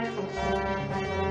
you